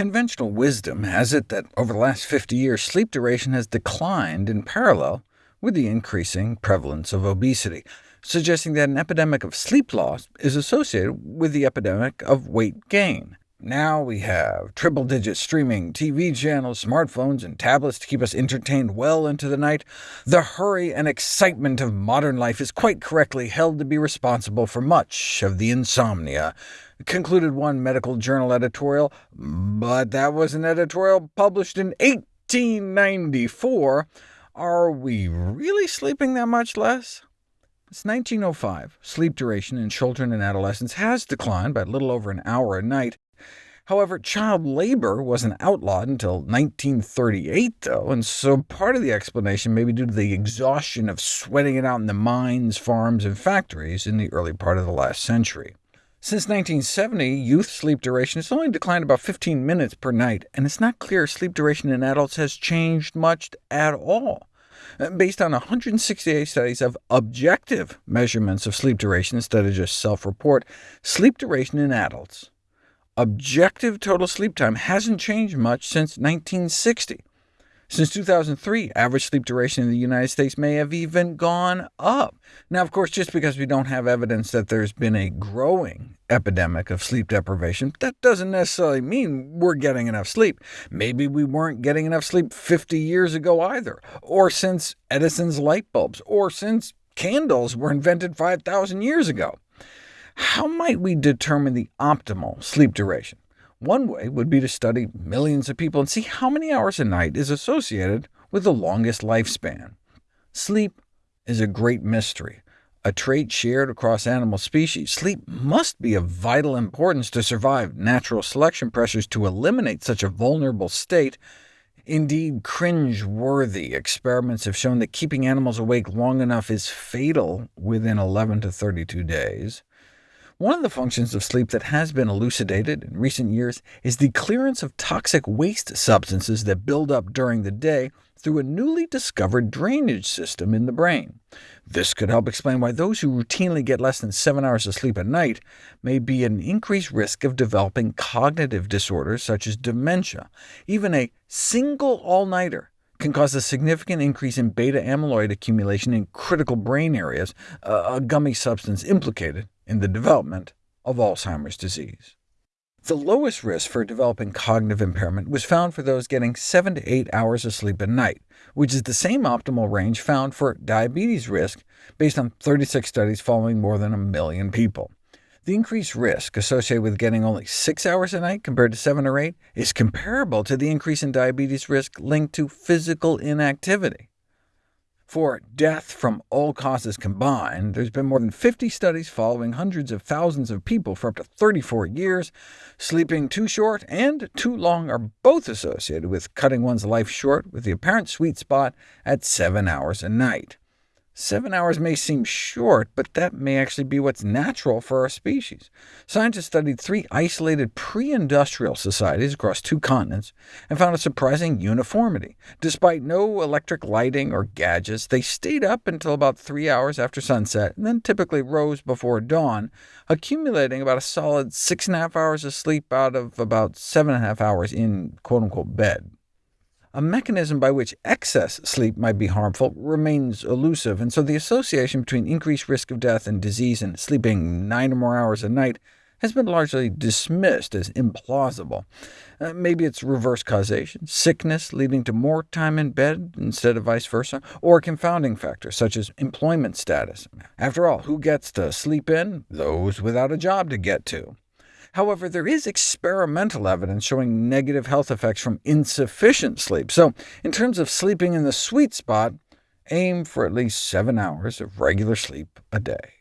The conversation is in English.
Conventional wisdom has it that over the last 50 years, sleep duration has declined in parallel with the increasing prevalence of obesity, suggesting that an epidemic of sleep loss is associated with the epidemic of weight gain. Now we have triple-digit streaming TV channels, smartphones, and tablets to keep us entertained well into the night. The hurry and excitement of modern life is quite correctly held to be responsible for much of the insomnia, concluded one medical journal editorial, but that was an editorial published in 1894. Are we really sleeping that much less? Since 1905, sleep duration in children and adolescents has declined by a little over an hour a night. However, child labor wasn't outlawed until 1938, though, and so part of the explanation may be due to the exhaustion of sweating it out in the mines, farms, and factories in the early part of the last century. Since 1970, youth sleep duration has only declined about 15 minutes per night, and it's not clear sleep duration in adults has changed much at all. Uh, based on 168 studies of objective measurements of sleep duration instead of just self-report, sleep duration in adults objective total sleep time hasn't changed much since 1960. Since 2003, average sleep duration in the United States may have even gone up. Now, of course, just because we don't have evidence that there's been a growing epidemic of sleep deprivation, that doesn't necessarily mean we're getting enough sleep. Maybe we weren't getting enough sleep 50 years ago either, or since Edison's light bulbs, or since candles were invented 5,000 years ago. How might we determine the optimal sleep duration? One way would be to study millions of people and see how many hours a night is associated with the longest lifespan. Sleep is a great mystery, a trait shared across animal species. Sleep must be of vital importance to survive natural selection pressures to eliminate such a vulnerable state. Indeed, cringe-worthy experiments have shown that keeping animals awake long enough is fatal within 11 to 32 days. One of the functions of sleep that has been elucidated in recent years is the clearance of toxic waste substances that build up during the day through a newly discovered drainage system in the brain. This could help explain why those who routinely get less than 7 hours of sleep at night may be at an increased risk of developing cognitive disorders such as dementia. Even a single all-nighter can cause a significant increase in beta-amyloid accumulation in critical brain areas, a gummy substance implicated in the development of Alzheimer's disease. The lowest risk for developing cognitive impairment was found for those getting 7 to 8 hours of sleep a night, which is the same optimal range found for diabetes risk based on 36 studies following more than a million people. The increased risk associated with getting only 6 hours a night compared to 7 or 8 is comparable to the increase in diabetes risk linked to physical inactivity. For death from all causes combined, there's been more than 50 studies following hundreds of thousands of people for up to 34 years. Sleeping too short and too long are both associated with cutting one's life short, with the apparent sweet spot at 7 hours a night. Seven hours may seem short, but that may actually be what's natural for our species. Scientists studied three isolated pre-industrial societies across two continents, and found a surprising uniformity. Despite no electric lighting or gadgets, they stayed up until about three hours after sunset, and then typically rose before dawn, accumulating about a solid six and a half hours of sleep out of about seven and a half hours in quote-unquote bed. A mechanism by which excess sleep might be harmful remains elusive, and so the association between increased risk of death and disease and sleeping nine or more hours a night has been largely dismissed as implausible. Uh, maybe it's reverse causation, sickness leading to more time in bed instead of vice versa, or confounding factors such as employment status. After all, who gets to sleep in? Those without a job to get to. However, there is experimental evidence showing negative health effects from insufficient sleep, so in terms of sleeping in the sweet spot, aim for at least 7 hours of regular sleep a day.